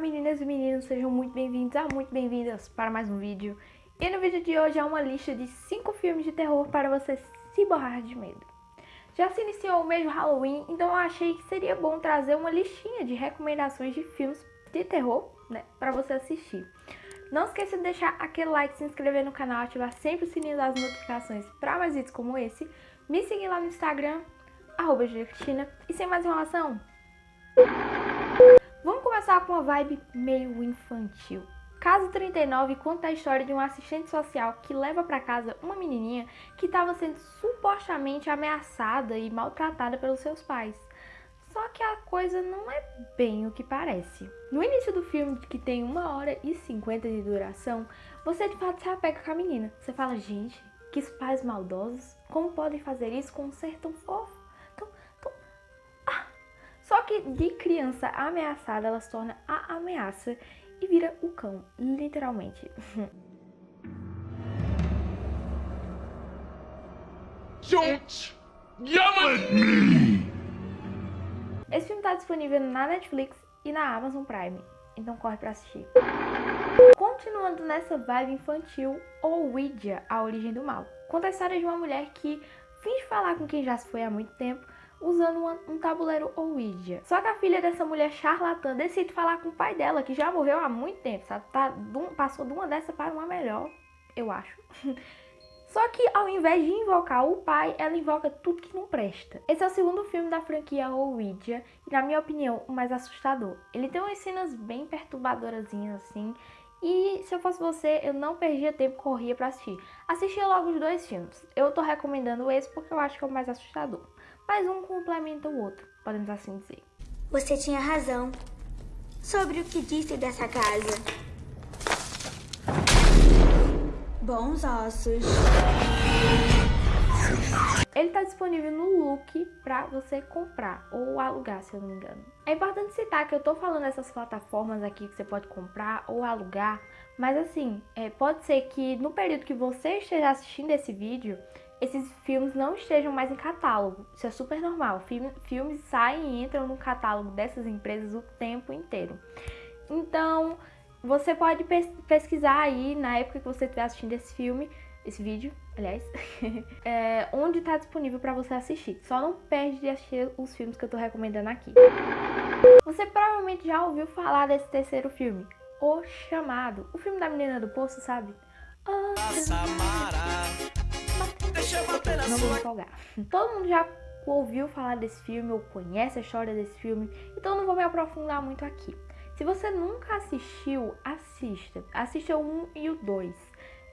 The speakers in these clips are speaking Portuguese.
Meninas e meninos, sejam muito bem-vindos a muito bem-vindas para mais um vídeo. E no vídeo de hoje é uma lista de 5 filmes de terror para você se borrar de medo. Já se iniciou o mês do Halloween, então eu achei que seria bom trazer uma listinha de recomendações de filmes de terror, né, para você assistir. Não esqueça de deixar aquele like, se inscrever no canal, ativar sempre o sininho das notificações para mais vídeos como esse. Me seguir lá no Instagram, arroba e sem mais enrolação, começar com uma vibe meio infantil. Caso 39 conta a história de um assistente social que leva para casa uma menininha que estava sendo supostamente ameaçada e maltratada pelos seus pais. Só que a coisa não é bem o que parece. No início do filme, que tem 1 hora e 50 de duração, você de fato se apega com a menina. Você fala, gente, que pais maldosos, como podem fazer isso com um ser tão fofo? Só que de criança ameaçada, ela se torna a ameaça e vira o cão, literalmente. Don't yell at me! Esse filme está disponível na Netflix e na Amazon Prime, então corre pra assistir. Continuando nessa vibe infantil, Ouija, A Origem do Mal. Conta a história de uma mulher que finge falar com quem já se foi há muito tempo, usando uma, um tabuleiro Ouija. Só que a filha dessa mulher charlatã decide falar com o pai dela, que já morreu há muito tempo, sabe? Tá, passou de uma dessa para uma melhor, eu acho. Só que ao invés de invocar o pai, ela invoca tudo que não presta. Esse é o segundo filme da franquia Ouija e, na minha opinião, o mais assustador. Ele tem umas cenas bem perturbadoras assim, e se eu fosse você, eu não perdia tempo, corria para assistir. Assistia logo os dois filmes. Eu tô recomendando esse porque eu acho que é o mais assustador mas um complementa o outro, podemos assim dizer. Você tinha razão sobre o que disse dessa casa. Bons ossos. Ele está disponível no Look para você comprar ou alugar, se eu não me engano. É importante citar que eu estou falando dessas plataformas aqui que você pode comprar ou alugar, mas assim, é, pode ser que no período que você esteja assistindo esse vídeo, esses filmes não estejam mais em catálogo. Isso é super normal. filmes saem e entram no catálogo dessas empresas o tempo inteiro. Então, você pode pesquisar aí na época que você estiver assistindo esse filme, esse vídeo, aliás, é, onde está disponível para você assistir. Só não perde de assistir os filmes que eu estou recomendando aqui. Você provavelmente já ouviu falar desse terceiro filme, O Chamado, o filme da menina do poço, sabe? Oh, não vou me empolgar. Todo mundo já ouviu falar desse filme ou conhece a história desse filme, então não vou me aprofundar muito aqui. Se você nunca assistiu, assista. Assista o 1 e o 2.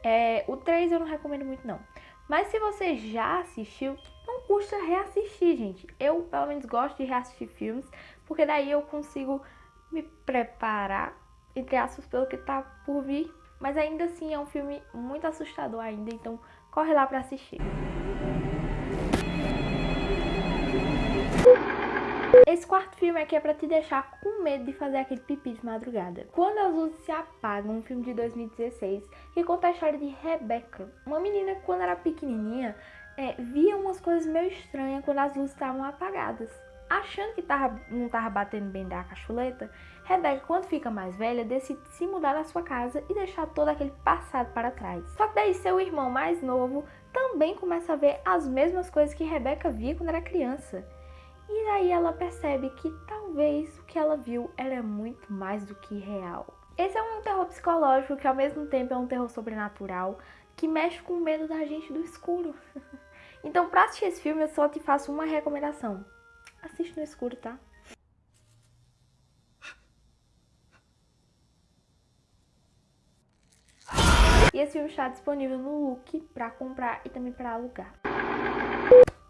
É, o 3 eu não recomendo muito não. Mas se você já assistiu, não custa reassistir, gente. Eu, pelo menos, gosto de reassistir filmes, porque daí eu consigo me preparar, entre aspas, pelo que tá por vir. Mas ainda assim é um filme muito assustador ainda, então corre lá pra assistir. Esse quarto filme aqui é pra te deixar com medo de fazer aquele pipi de madrugada. Quando as luzes se apagam, um filme de 2016 que conta a história de Rebecca, uma menina que quando era pequenininha é, via umas coisas meio estranhas quando as luzes estavam apagadas. Achando que tava, não estava batendo bem da cachuleta, Rebecca, quando fica mais velha, decide se mudar da sua casa e deixar todo aquele passado para trás. Só que daí seu irmão mais novo também começa a ver as mesmas coisas que Rebecca via quando era criança. E daí ela percebe que talvez o que ela viu era muito mais do que real. Esse é um terror psicológico que ao mesmo tempo é um terror sobrenatural que mexe com o medo da gente do escuro. então pra assistir esse filme eu só te faço uma recomendação. Assiste no escuro, tá? E esse filme está disponível no Look para comprar e também para alugar.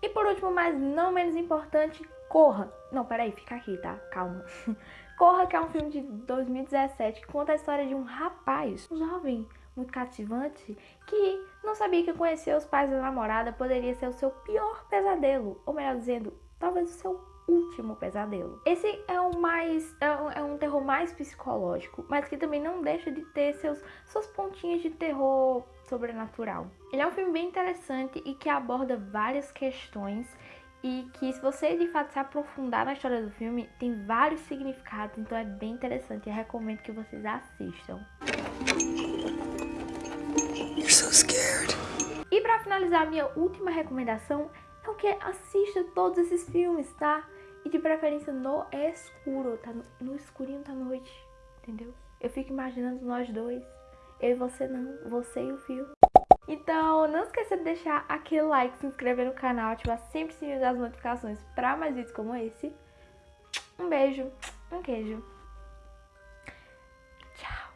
E por último, mas não menos importante, Corra. Não, peraí, fica aqui, tá? Calma. Corra, que é um filme de 2017 que conta a história de um rapaz, um jovem muito cativante, que não sabia que conhecer os pais da namorada poderia ser o seu pior pesadelo. Ou melhor dizendo, talvez o seu último pesadelo. Esse é o mais é um, é um, terror mais psicológico, mas que também não deixa de ter seus suas pontinhas de terror sobrenatural. Ele é um filme bem interessante e que aborda várias questões e que se você de fato se aprofundar na história do filme, tem vários significados, então é bem interessante. Eu recomendo que vocês assistam. You're so scared. E para finalizar, minha última recomendação é que assista todos esses filmes, tá? E de preferência no escuro, tá? No, escurinho da noite, entendeu? Eu fico imaginando nós dois. Eu e você não, você e o filme. Então, não esqueça de deixar aquele like, se inscrever no canal, ativar sempre o sininho das notificações para mais vídeos como esse. Um beijo, um queijo. Tchau.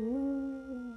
Uh.